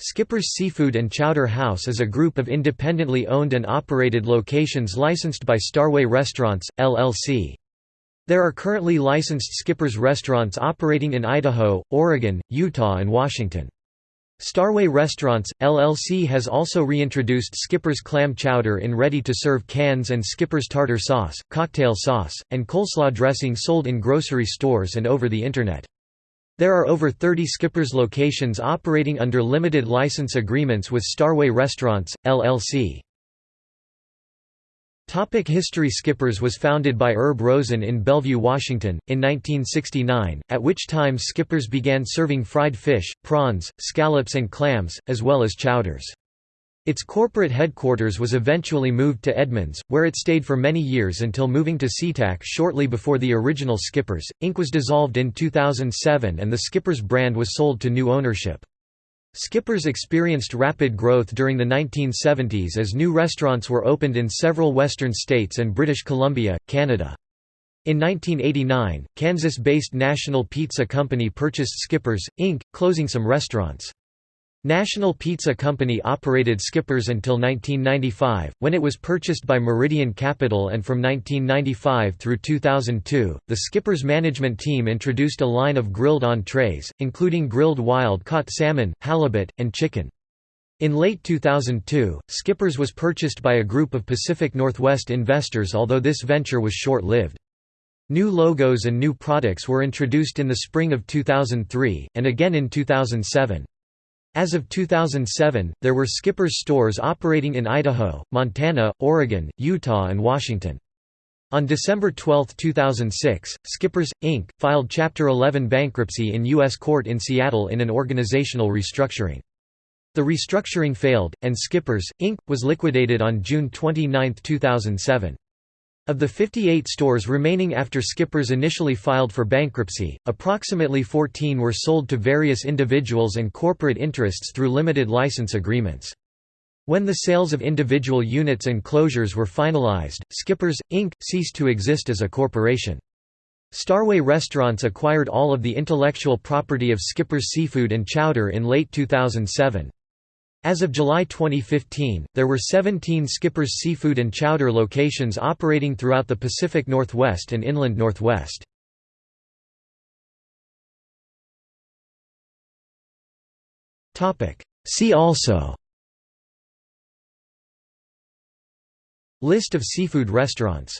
Skipper's Seafood and Chowder House is a group of independently owned and operated locations licensed by Starway Restaurants, LLC. There are currently licensed Skipper's restaurants operating in Idaho, Oregon, Utah and Washington. Starway Restaurants, LLC has also reintroduced Skipper's Clam Chowder in ready-to-serve cans and Skipper's Tartar Sauce, cocktail sauce, and coleslaw dressing sold in grocery stores and over the Internet. There are over 30 Skippers locations operating under limited license agreements with Starway Restaurants, LLC. Topic history Skippers was founded by Herb Rosen in Bellevue, Washington, in 1969, at which time Skippers began serving fried fish, prawns, scallops and clams, as well as chowders. Its corporate headquarters was eventually moved to Edmonds, where it stayed for many years until moving to SeaTac shortly before the original Skippers. Inc. was dissolved in 2007 and the Skippers brand was sold to new ownership. Skippers experienced rapid growth during the 1970s as new restaurants were opened in several western states and British Columbia, Canada. In 1989, Kansas-based National Pizza Company purchased Skippers, Inc., closing some restaurants. National Pizza Company operated Skippers until 1995, when it was purchased by Meridian Capital and from 1995 through 2002, the Skippers management team introduced a line of grilled entrees, including grilled wild-caught salmon, halibut, and chicken. In late 2002, Skippers was purchased by a group of Pacific Northwest investors although this venture was short-lived. New logos and new products were introduced in the spring of 2003, and again in 2007. As of 2007, there were Skipper's stores operating in Idaho, Montana, Oregon, Utah and Washington. On December 12, 2006, Skippers, Inc., filed Chapter 11 bankruptcy in U.S. court in Seattle in an organizational restructuring. The restructuring failed, and Skippers, Inc., was liquidated on June 29, 2007. Of the 58 stores remaining after Skippers initially filed for bankruptcy, approximately 14 were sold to various individuals and corporate interests through limited license agreements. When the sales of individual units and closures were finalized, Skippers, Inc. ceased to exist as a corporation. Starway Restaurants acquired all of the intellectual property of Skipper's Seafood and Chowder in late 2007. As of July 2015, there were 17 Skipper's Seafood and Chowder locations operating throughout the Pacific Northwest and Inland Northwest. See also List of seafood restaurants